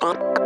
One.